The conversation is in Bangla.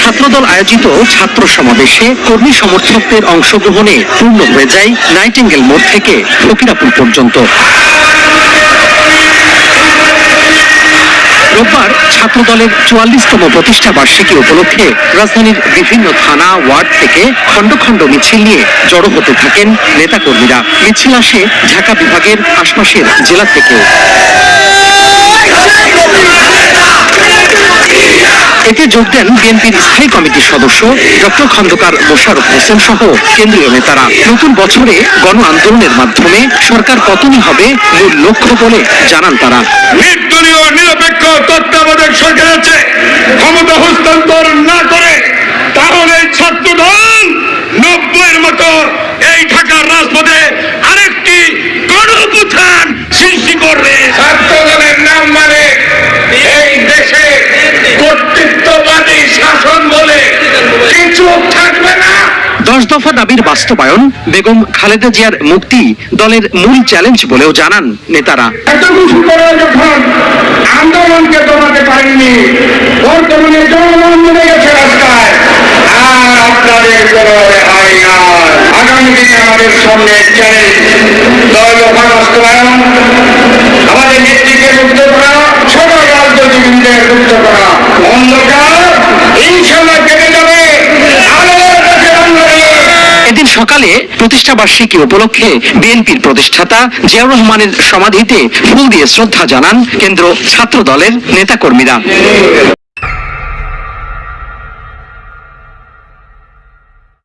ছাত্রদল আয়োজিত ছাত্র সমাবেশে কর্মী সমর্থকদের অংশগ্রহণে পূর্ণ হয়ে যায় নাইটিঙ্গেল মোড় থেকে ফকিরাপুর পর্যন্ত। রোববার ছাত্রদলের চুয়াল্লিশতম প্রতিষ্ঠা বার্ষিকী উপলক্ষে রাজধানীর বিভিন্ন থানা, ওয়ার্ড থেকে খণ্ড খণ্ড মিছিল নিয়ে জড়ো হতে থাকেন নেতাকর্মীরা। মিছিল আসে ঢাকা বিভাগের আশপাশের জেলা থেকেও। এতে যোগ দেন বিএনপির স্থায়ী কমিটির সদস্য ডক্টর খন্দকার মোশারফ হোসেন সহ কেন্দ্রীয় নেতারা। নতুন বছরে গণ আন্দোলনের মাধ্যমে সরকার পতনই হবে মূল লক্ষ্য বলে জানান তারা। নির্দলীয়, নিরপেক্ষ তত্ত্বাবধায়ক সরকার আছে। ক্ষমতা হস্তান্তর না করে তাহলে ছাত্র নব্বইয়ের মতো এই ঢাকার রাজপথে দশ দফা দাবির বাস্তবায়ন বেগম খালেদা জিয়ার মুক্তি দলের মূল চ্যালেঞ্জ বলেও জানান নেতারা। আমাদের নেত্রীকে মুক্ত করা সকল রাজনীতিবিদদের মুক্ত করা। সকালে প্রতিষ্ঠা বার্ষিকী উপলক্ষে বিএনপির প্রতিষ্ঠাতা জিয়াউর রহমানের সমাধিতে ফুল দিয়ে শ্রদ্ধা জানান কেন্দ্র ছাত্র দলের নেতাকর্মীরা।